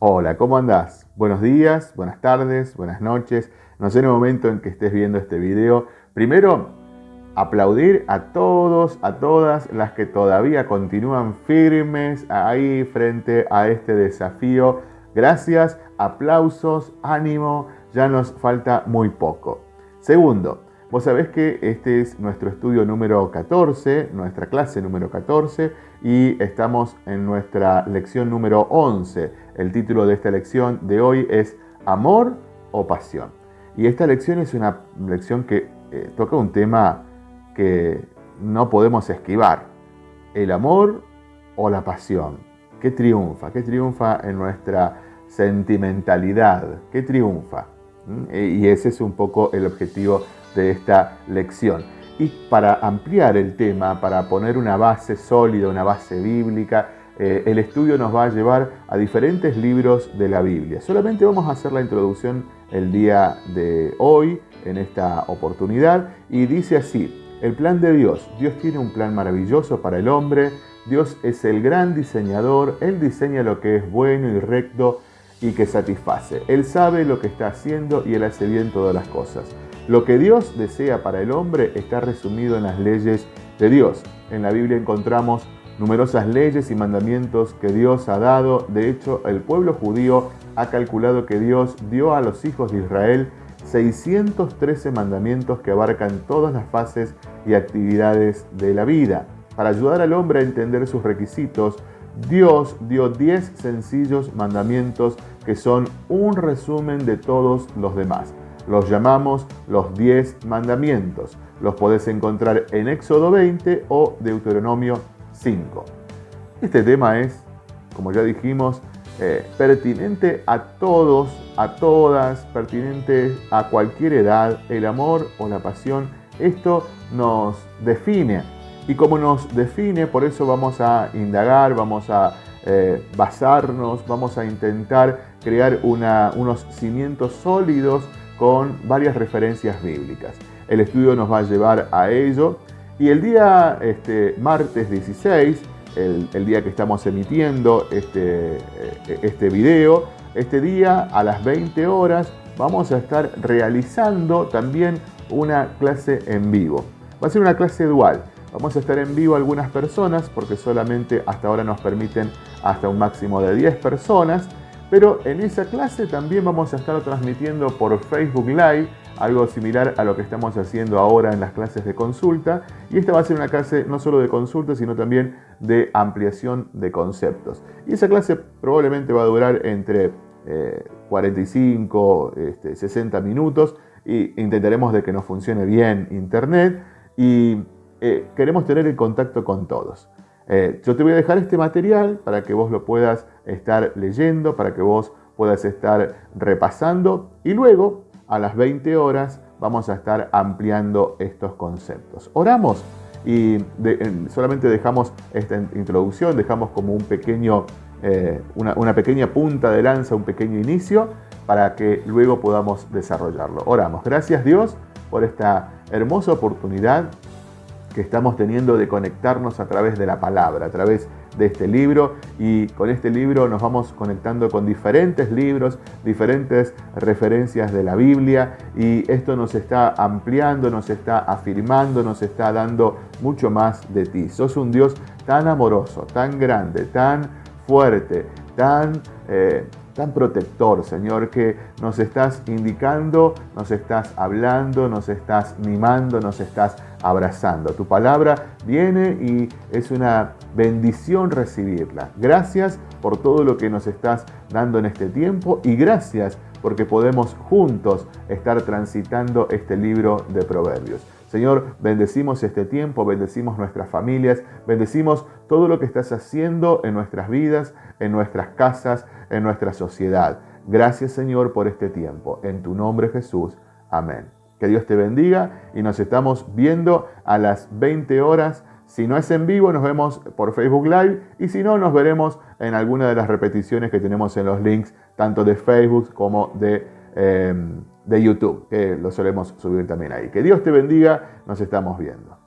Hola, ¿cómo andás? Buenos días, buenas tardes, buenas noches. No sé en el momento en que estés viendo este video. Primero, aplaudir a todos, a todas las que todavía continúan firmes ahí frente a este desafío. Gracias, aplausos, ánimo, ya nos falta muy poco. Segundo, Vos sabés que este es nuestro estudio número 14, nuestra clase número 14, y estamos en nuestra lección número 11. El título de esta lección de hoy es Amor o Pasión. Y esta lección es una lección que eh, toca un tema que no podemos esquivar. El amor o la pasión. ¿Qué triunfa? ¿Qué triunfa en nuestra sentimentalidad? ¿Qué triunfa? ¿Mm? Y ese es un poco el objetivo de esta lección. Y para ampliar el tema, para poner una base sólida, una base bíblica, eh, el estudio nos va a llevar a diferentes libros de la Biblia. Solamente vamos a hacer la introducción el día de hoy, en esta oportunidad, y dice así, el plan de Dios. Dios tiene un plan maravilloso para el hombre, Dios es el gran diseñador, Él diseña lo que es bueno y recto y que satisface. Él sabe lo que está haciendo y Él hace bien todas las cosas. Lo que Dios desea para el hombre está resumido en las leyes de Dios. En la Biblia encontramos numerosas leyes y mandamientos que Dios ha dado. De hecho, el pueblo judío ha calculado que Dios dio a los hijos de Israel 613 mandamientos que abarcan todas las fases y actividades de la vida. Para ayudar al hombre a entender sus requisitos, Dios dio 10 sencillos mandamientos que son un resumen de todos los demás. Los llamamos los 10 mandamientos. Los podés encontrar en Éxodo 20 o Deuteronomio 5. Este tema es, como ya dijimos, eh, pertinente a todos, a todas, pertinente a cualquier edad, el amor o la pasión. Esto nos define. Y como nos define, por eso vamos a indagar, vamos a eh, basarnos, vamos a intentar crear unos cimientos sólidos con varias referencias bíblicas. El estudio nos va a llevar a ello y el día este, martes 16, el, día que estamos emitiendo este, eh, este video, este día a las 20 horas vamos a estar realizando también una clase en vivo. Va a ser una clase dual. Vamos a estar en vivo algunas personas porque solamente hasta ahora nos permiten hasta un máximo de 10 personas pero en esa clase también vamos a estar transmitiendo por Facebook Live, algo similar a lo que estamos haciendo ahora en las clases de consulta. Y esta va a ser una clase no solo de consulta, sino también de ampliación de conceptos. Y esa clase probablemente va a durar entre 45, 60 este, minutos y intentaremos de que nos funcione bien Internet y eh, queremos tener el contacto con todos. Eh, yo te voy a dejar este material para que vos lo puedas estar leyendo, para que vos puedas estar repasando y luego a las 20 horas vamos a estar ampliando estos conceptos. Oramos y solamente dejamos esta introducción, dejamos como un pequeño, eh, una, una pequeña punta de lanza, un pequeño inicio para que luego podamos desarrollarlo. Oramos. Gracias Dios por esta hermosa oportunidad que estamos teniendo de conectarnos a través de la palabra, a través de este libro y con este libro nos vamos conectando con diferentes libros, diferentes referencias de la Biblia y esto nos está ampliando, nos está afirmando, nos está dando mucho más de ti. Sos un Dios tan amoroso, tan grande, tan fuerte, tan... Eh, tan protector, Señor, que nos estás indicando, nos estás hablando, nos estás mimando, nos estás abrazando. Tu palabra viene y es una bendición recibirla. Gracias por todo lo que nos estás dando en este tiempo y gracias porque podemos juntos estar transitando este libro de Proverbios. Señor, bendecimos este tiempo, bendecimos nuestras familias, bendecimos todo lo que estás haciendo en nuestras vidas, en nuestras casas, en nuestra sociedad. Gracias Señor por este tiempo. En tu nombre Jesús. Amén. Que Dios te bendiga y nos estamos viendo a las 20 horas. Si no es en vivo, nos vemos por Facebook Live y si no, nos veremos en alguna de las repeticiones que tenemos en los links, tanto de Facebook como de, em, de YouTube, que lo solemos subir también ahí. Que Dios te bendiga, nos estamos viendo.